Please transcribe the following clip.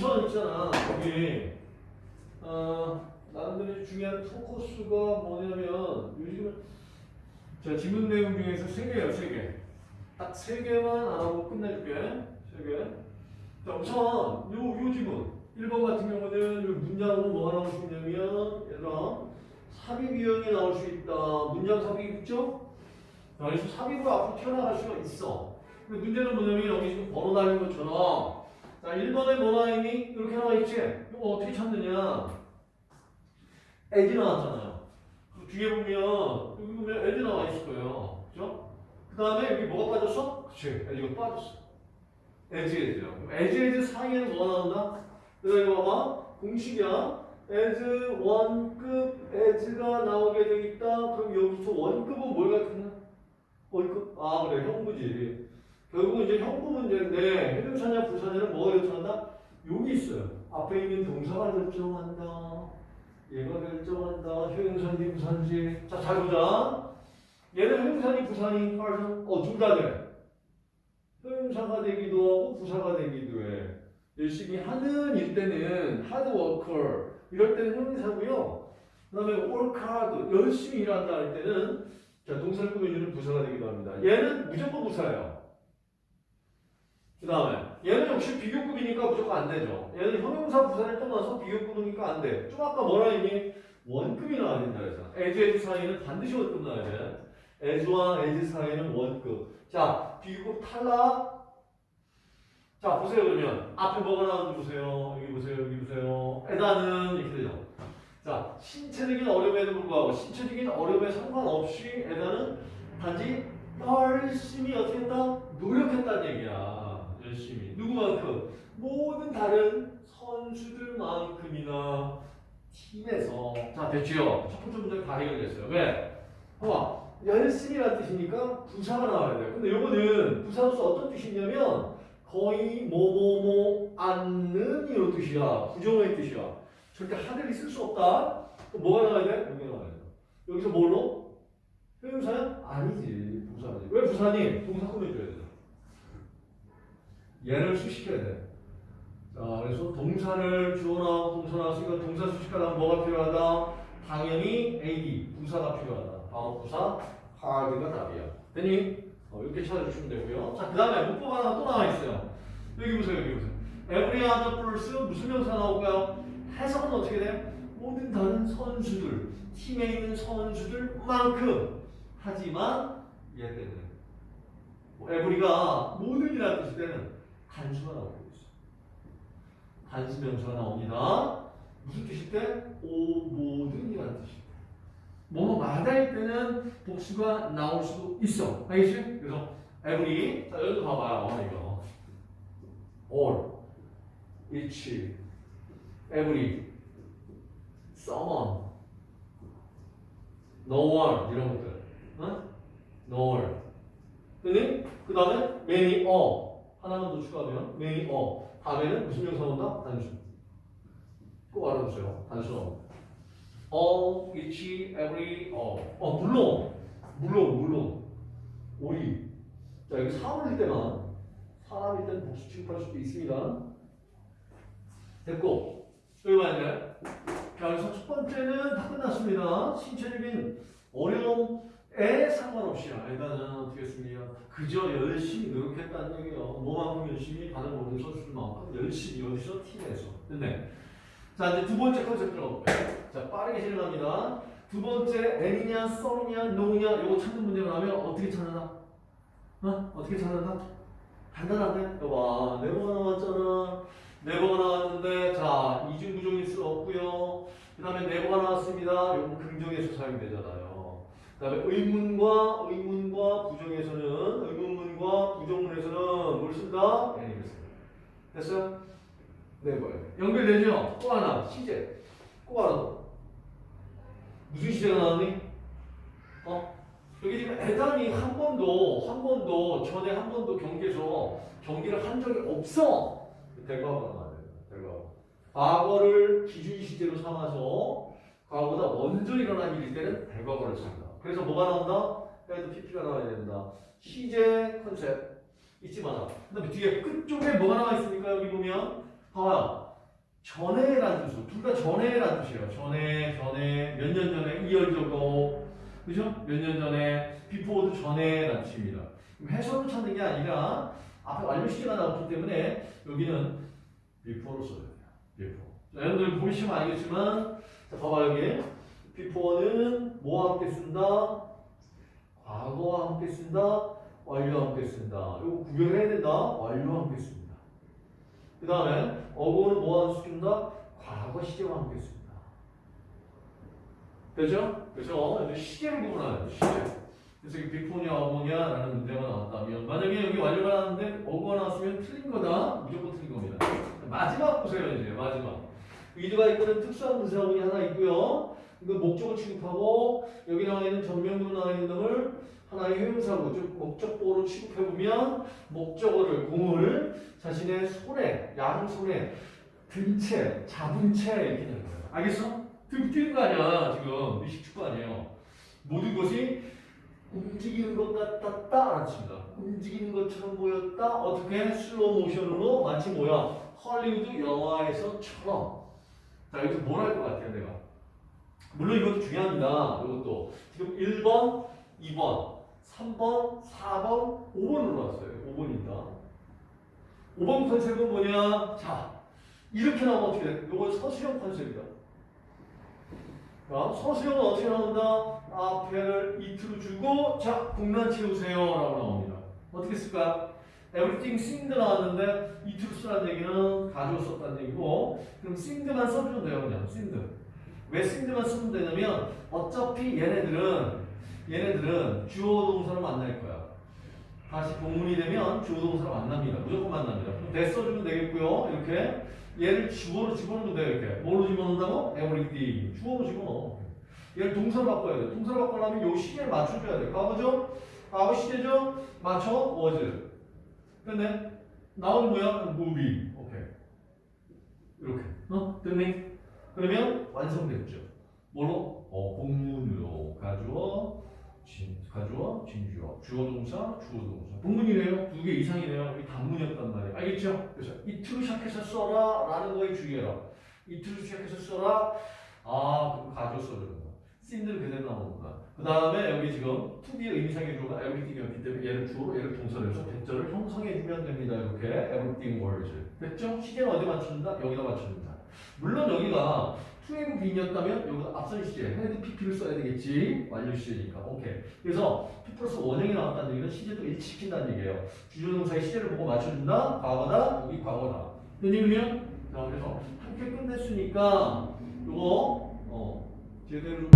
자, 우선 있잖아 여기 어, 나름대로 중요한 포커스가 뭐냐면 요즘은 자 지문 내용 중에서 세 개예요 세 개. 딱 세 개만 알아보고 끝내줄게. 세 개. 자 우선 요, 요 지문 1번 같은 경우는 요 문장으로 뭐가 나올 수 있냐면 얘들아 삽입 유형이 나올 수 있다. 문장 삽입 있죠? 자, 그래서 삽입으로 앞으로 튀어나갈 수가 있어. 근데 문제는 뭐냐면 여기 지금 번호 달린 것처럼 자 1번에 뭐 나와 있니? 이렇게 나와 있지? 이거 어떻게 찾느냐? as 나왔잖아요. 그 뒤에 보면 여기 보면 as 나와 있을 거예요. 그죠? 그 다음에 여기 뭐가 빠졌어? 그치. as가 빠졌어. as. 그럼 as as 사이에는 뭐가 나온다? 그래서 이거 봐봐. 공식이야. as 원급 as가 나오게 돼 있다. 그럼 여기서 원급은 뭘 같은 원급? 아 그래 형부지. 결국은 이제 형부 문제인데 해동사냐 부사냐는 뭐가 결정한다? 여기 있어요. 앞에 있는 동사가 결정한다. 얘가 결정한다. 효용사인지 부사인지. 자, 잘 보자. 얘는 효용사니 부사니 빠르죠? 어, 둘 다 돼. 효용사가 되기도 하고 부사가 되기도 해. 열심히 하는 일 때는 worker 이럴 때는 형용사고요. 그 다음에 hard 열심히 일한다 할 때는 자, 동사를 꾸며주는 부사가 되기도 합니다. 얘는 무조건 부사예요. 그 다음에 얘는 역시 비교급이니까 무조건 안 되죠. 얘는 형용사 부사를 떠나서 비교급이니까 안 돼. 좀 아까 뭐라 했니? 원급이 나와야 된다 그래서 as as 사이에는 반드시 원급 나와야 돼. as와 as 사이에는 원급. 자, 비교급 탈락. 자, 보세요 그러면 앞에 뭐가 나오는지 보세요. 여기 보세요. 여기 보세요. 에다는 이렇게 되죠. 자, 신체적인 어려움에도 불구하고 신체적인 어려움에 상관없이 에다는 단지 열심히 어떻게 했다? 노력했다는 얘기야. 열심히. 누구만큼? 모든 다른 선수들만큼이나 팀에서. 자, 됐지요? 첫 번째 문제 다 해결됐어요. 왜? 봐봐. 열심히란 뜻이니까 부사가 나와야 돼요. 근데 요거는 부사로서 어떤 뜻이냐면 거의 뭐뭐뭐 않는 이런 뜻이야. 부정의 뜻이야. 절대 하늘이 쓸 수 없다. 그럼 뭐가 나와야 돼? 여기 나와야 돼. 여기서 뭘로? 형용사야? 아니지. 부사지. 왜 부사니? 동사 꾸며줘야 돼. 얘를 수식해야 돼. 자, 그래서 동사를 주어나 동사 나왔으니까 동사 수식하려면 뭐가 필요하다? 당연히 AD, 부사가 필요하다. 다음 부사, hard가 답이야. 됐니? 어, 이렇게 찾아주시면 되고요. 자, 그 다음에 문법 하나 또 나와 있어요. 여기 보세요, 여기 보세요. Every other person 무슨 명사 나올까요? 해석은 어떻게 돼? 모든 다른 선수들, 팀에 있는 선수들만큼 하지만 얘뭐 every가 모든이라는 뜻일 때는 단수가 나오고 있어. 단수 명사가 나옵니다. 무슨 뜻일 때? 오 모든이라는 뜻이야. 뭐뭐 마다일 때는 복수가 나올 수도 있어. 알겠지? 그래서 every 자 여기도 봐봐요. 이거 all, each, every, someone, no one 이런 것들. 어? no one. 근데 그 다음에 many, all 하나만 더 추가하면 many, all 다음에는 무슨 명사 온다? 단수. 꼭 알아두세요. 단수 나옵니다. all, each, every, all. 어, 물론, 물론, 물론. 우리. 자, 여기 사물일 때만, 사람일 때는 복수 취급할 수도 있습니다. 됐고, 여기 만약에, 자, 그래서 첫 번째는 다 끝났습니다. 신체적인 어려움 에 상관없이, 어떻게 했습니까? 그저 열심히 노력했다는 얘기예요. 뭐만큼 열심히 다른 모든 선수들만큼 열심히 어디서 팀에서. 됐네. 자 이제 두 번째 컨셉 들어가볼게요. 자 빠르게 진행합니다. 두 번째 N이냐, 썸이냐, 노냐 이거 찾는 문제가 나면 어떻게 찾는다? 어? 어떻게 찾는다? 간단한데? 여봐 네버가 나왔잖아. 네버가 나왔는데 자 이중 부정일 수 없고요. 그 다음에 네버가 나왔습니다. 이건 긍정에서 사용되잖아요. 그 다음에 의문과 의문과 부정에서는 의문문과 부정문에서는 뭘 쓴다? N을 쓴다. 됐어요? 네, 뭐예요? 연결되죠? 또 하나, 시제. 또 하나 더. 무슨 시제가 나왔니? 어? 여기 지금 애단이 한 번도, 한 번도, 전에 한 번도 경기에서 경기를 한 적이 없어. 대과가 나와야 돼요. 대과. 과거를 기준 시제로 삼아서 과거보다 먼저 일어난 일일 때는 대과거를 쓴다. 그래서 뭐가 나온다? 해도 PP가 나와야 된다. 시제 컨셉 잊지 마라. 그 다음에 뒤에 끝쪽에 뭐가 나와 있습니까? 여기 보면 봐봐요. 전에라는 뜻으로 둘다 전에라는 뜻이에요. 전에, 전에, 몇 년 전에, 이열적으로 그죠? 몇 년 전에, before도 전에라는 뜻입니다. 해석을 찾는 게 아니라 앞에 완료 시제가 나왔기 때문에 여기는 before로 써야 돼요. 자, 여러분들 보시면 알겠지만 자, 봐봐 여기 before는 뭐와 함께 쓴다? 과거와 함께 쓴다? 완료와 함께 쓴다. 이거 구별해야 된다. 완료와 함께 씁니다. 그 다음에 어고는 뭐와 함께 쓴다? 과거 시제와 함께 씁니다. 되죠? 그래서 이제 시제를 구분하는 시제. 그래서 이게 비포냐 어고냐라는 문제가 나왔다면 만약에 여기 완료가 나왔는데 어고가 나왔으면 틀린 거다. 무조건 틀린 겁니다. 마지막 보세요 이제 마지막. with가 이끄는 특수한 분사구문이 하나 있고요. 이거 목적을 취급하고 여기 나와 있는 전명으로 나와 있는 놈을 하나의 형용사로 즉 목적보로 취급해 보면 목적어를 공을 자신의 손에 양 손에 든 채 잡은 채 이렇게 되는 거예요. 알겠어? 등 뛰는 거 아니야 지금 미식 축구 아니에요. 모든 것이 움직이는 것 같았다 알았습니다. 움직이는 것처럼 보였다. 어떻게 슬로우 모션으로 마치 뭐야 헐리우드 영화에서처럼. 자 여기서 뭘 할 것 같아요 내가? 물론 이것도 중요합니다. 이것도 지금 1번, 2번, 3번, 4번, 5번으로 왔어요. 5번입니다. 5번 컨셉은 뭐냐? 자, 이렇게 나오면 어떻게 돼? 이건 서술형 컨셉이다. 자, 서술형은 어떻게 나온다? 앞에를 이트로 주고, 자, 공란 채우세요. 라고 나옵니다. 어떻게 쓸까? everything seemed 나왔는데, 이트로 쓰라는 얘기는 가지고 썼다는 얘기고, 그럼 seemed만 써주면 돼요. 그냥, seemed만 쓰면 되냐면, 어차피 얘네들은, 얘네들은 주어 동사를 만날 거야. 다시 본문이 되면 주어 동사를 만납니다. 무조건 만납니다. 그럼 대 써주면 되겠고요. 이렇게 얘를 주어로 집어넣으면 돼요. 이렇게 뭐로 집어넣는다고? everything 주어로 집어넣어. 얘를 동사로 바꿔야 돼. 동사로 바꾸려면 요 시제를 맞춰줘야 돼. 과거죠? 과거 시제죠? 맞춰? was. 근데 나오는 뭐야? movie. 오케이. 이렇게. 어? 됐니? 그러면 완성됐죠. 뭐로? 어, 본문으로 가주어, 진, 가주어, 진주어, 주어 동사, 주어 동사. 본문이래요. 두 개 이상이네요. 여기 단문이었단 말이에요. 알겠죠? 그래서 이틀로 시작해서 써라 라는 거에 주의해라. 이틀로 시작해서 써라. 아, 그거 가주어 써주는 거. seemed 그대로 나오는구나. 그 다음에 여기 지금 to be 의미상의 주어가 everything이었기 때문에 얘를 주어로 얘를 동사로 해서 that절을 형성해 주면 됩니다. 이렇게 everything was. 됐죠? 시제는 어디 맞춘다? 여기다 맞춘다. 물론 여기가 to have been이었다면 여기서 앞선 시제 had PP를 써야 되겠지. 완료 시제니까. 오케이. 그래서 to 플러스 원형이 나왔다는 얘기는 시제도 일치시킨다는 얘기예요. 주절동사의 시제를 보고 맞춰준다? 과거다? 여기 과거다. 되니군요. 자 그래서 함께 끝냈으니까 이거 어 제대로.